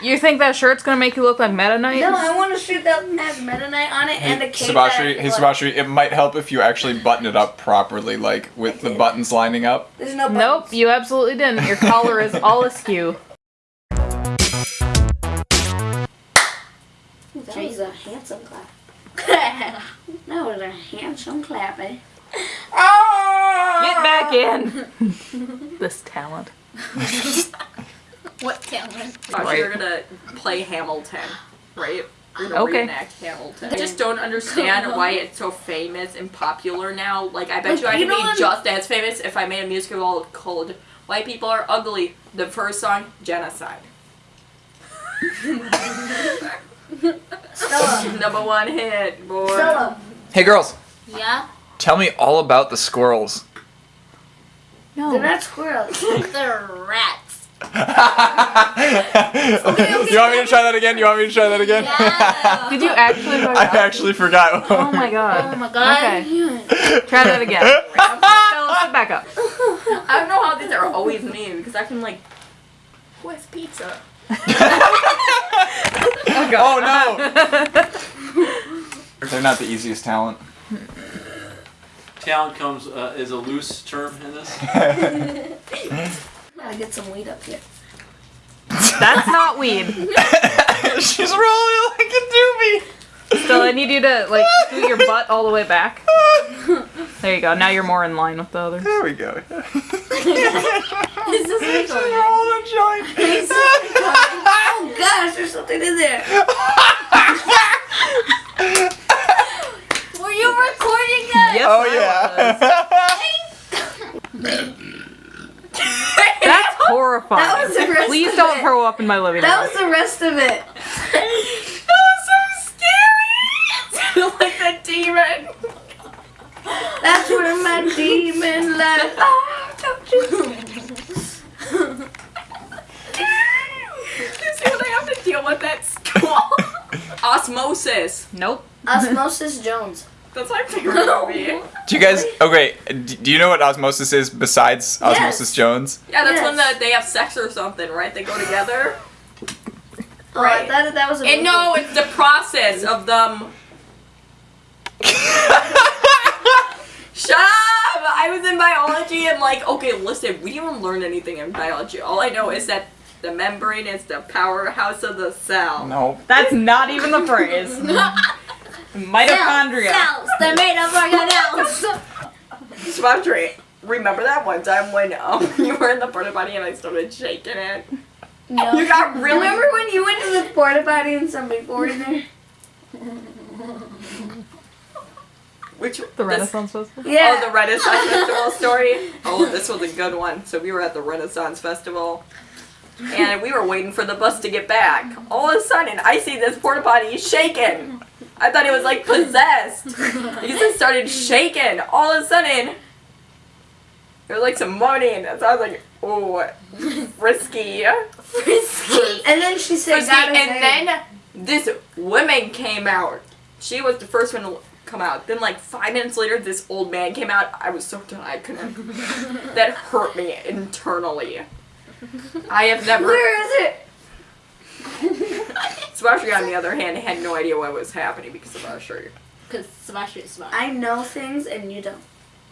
You think that shirt's gonna make you look like Meta Knight? No, I want a shirt that has Meta Knight on it and a Hey, cape. Sabashri, that, hey like, Sabashri, it might help if you actually button it up properly, like with the buttons lining up. There's no Nope, you absolutely didn't. Your collar is all askew. That was a handsome clap. that was a handsome clap, eh? Get back in. this talent. What talent? Gosh, Right. you're gonna play Hamilton, right? You're gonna Okay. reenact Hamilton. I just don't understand why it's so famous and popular now. Like, I bet Like, you I you could know be what- just as famous if I made a musical called "White People Are Ugly." The first song, genocide. Stella. Number one hit, boy. Stella. Hey girls, Yeah? tell me all about the squirrels. No. They're not squirrels. They're rats. you want me to try that again? You want me to try that again? Yeah. Did you actually? I actually forgot. Oh my god. Oh my god. Okay. Try that again. Stella, sit back up. I don't know how these are always me because I can like, what's pizza? Oh no! They're not the easiest talent. Talent comes uh, is a loose term in this. Gotta get some weed up here. That's not weed. She's rolling like a doobie. Stella, I need you to like scoot your butt all the way back. There you go. Now you're more in line with the others. There we go. Is this She's recording? rolling a joint. Oh gosh, there's something in there. Were you recording that? Yes, Oh I yeah. was. That's horrifying. That was the rest Please of don't it. throw up in my living room. That was the rest of it. That was so scary. like the demon. That's where my demon lies. Oh, don't you? You see what I have to deal with at school? Osmosis. Nope. Osmosis Jones. That's my favorite movie. Do you guys? Okay. Do you know what osmosis is besides Osmosis Jones? Yeah, that's when uh, the, they have sex or something, right? They go together. Oh, Right. that, that was a And no, it's the process of them. Shut up! I was in biology and like, okay, listen, we didn't even learn anything in biology. All I know is that the membrane is the powerhouse of the cell. No. That's not even the phrase. Mitochondria. Cells. They're made of organelles. Svantry, remember that one time when um, you were in the porta potty and I started shaking it? No. You got really. Remember when you went to the porta potty and somebody poured in there? Which The this- Renaissance Festival. Yeah. Oh, the Renaissance Festival story. Oh, this was a good one. So we were at the Renaissance Festival, and we were waiting for the bus to get back. All of a sudden, I see this porta potty shaking. I thought he was like possessed. he just started shaking. All of a sudden, there was like some moaning. So I was like, oh, risky. Frisky. and then she said, Risky. "Gotta And say." then this woman came out. She was the first one to come out. Then like five minutes later, this old man came out. I was so done. I couldn't. that hurt me internally. I have never. Where is it? Sebastian, on the other hand, had no idea what was happening because of our shirt. Because Sebastian is smart. I know things and you don't.